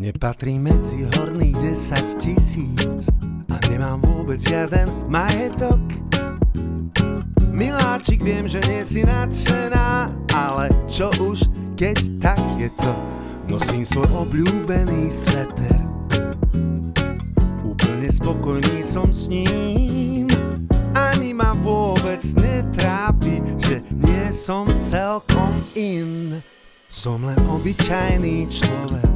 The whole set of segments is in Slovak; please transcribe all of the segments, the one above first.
Patrí medzi horných 10 tisíc a nemám vôbec žiaden majetok. Miláčik, viem, že nie si nadšená, ale čo už, keď tak je to. Nosím svoj obľúbený sveter. Úplne spokojný som s ním. Ani ma vôbec netrápi, že nie som celkom in. Som len obyčajný človek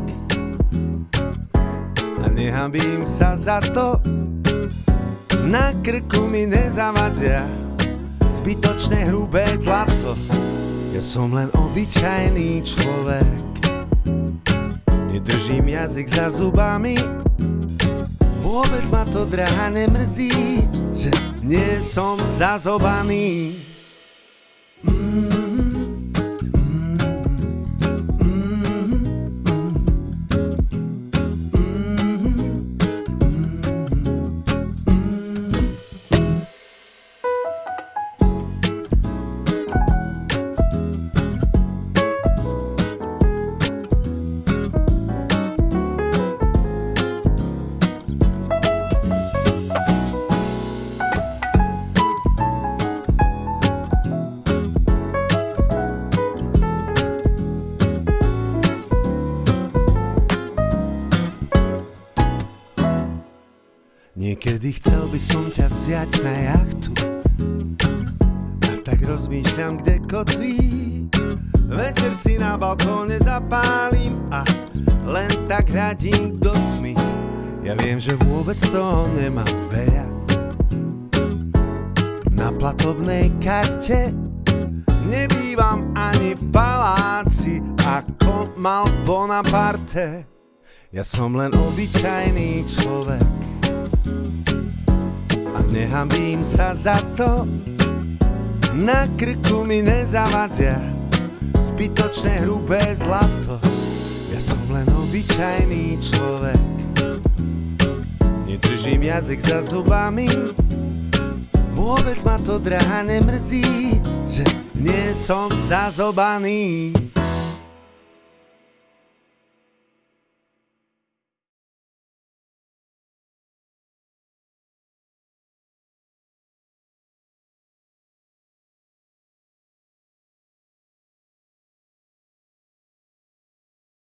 nehambím sa za to. Na krku mi nezavadzia zbytočné hrubé zlato. Ja som len obyčajný človek, nedržím jazyk za zubami. Vôbec ma to drahá nemrzí, že nie som zazobaný. Niekedy chcel by som ťa vziať na jachtu. A tak rozmýšľam, kde kotví Večer si na balkóne zapálim A len tak radím do tmy. Ja viem, že vôbec toho nemám veľa. Na platobnej karte Nebývam ani v paláci Ako mal Bonaparte. Ja som len obyčajný človek nehambím sa za to. Na krku mi nezavadzia zbytočné hrubé zlato. Ja som len obyčajný človek, nedržím jazyk za zubami. Vôbec ma to drahá nemrzí, že nie som zazobaný.